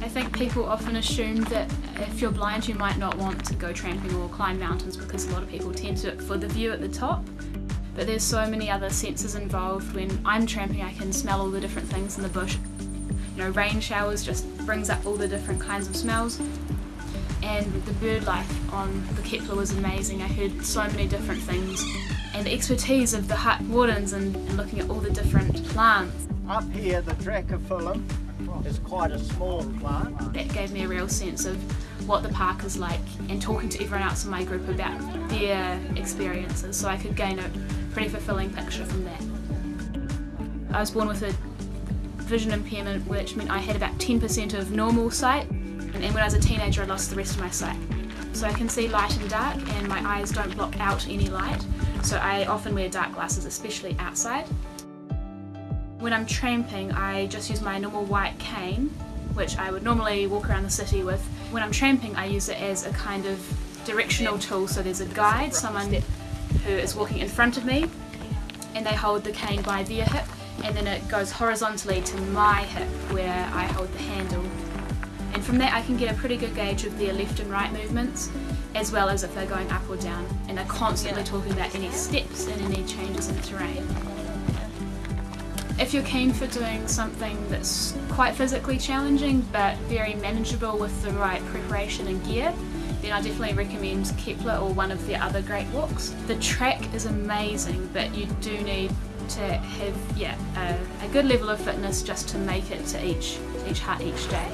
I think people often assume that if you're blind you might not want to go tramping or climb mountains because a lot of people tend to for the view at the top. But there's so many other senses involved. When I'm tramping I can smell all the different things in the bush. You know, rain showers just brings up all the different kinds of smells. And the bird life on the Kepler was amazing. I heard so many different things. And the expertise of the hut wardens and, and looking at all the different plants. Up here, the Dracophyllum is quite a small plant. That gave me a real sense of what the park is like and talking to everyone else in my group about their experiences so I could gain a pretty fulfilling picture from that. I was born with a vision impairment which meant I had about 10% of normal sight and when I was a teenager I lost the rest of my sight. So I can see light and dark and my eyes don't block out any light so I often wear dark glasses especially outside. When I'm tramping I just use my normal white cane which I would normally walk around the city with. When I'm tramping I use it as a kind of directional tool so there's a guide, someone who is walking in front of me and they hold the cane by their hip and then it goes horizontally to my hip where I hold the handle. And from that I can get a pretty good gauge of their left and right movements as well as if they're going up or down and they're constantly talking about any steps and any changes in terrain. If you're keen for doing something that's quite physically challenging but very manageable with the right preparation and gear, then I definitely recommend Kepler or one of the other great walks. The track is amazing but you do need to have yeah a, a good level of fitness just to make it to each, each hut each day.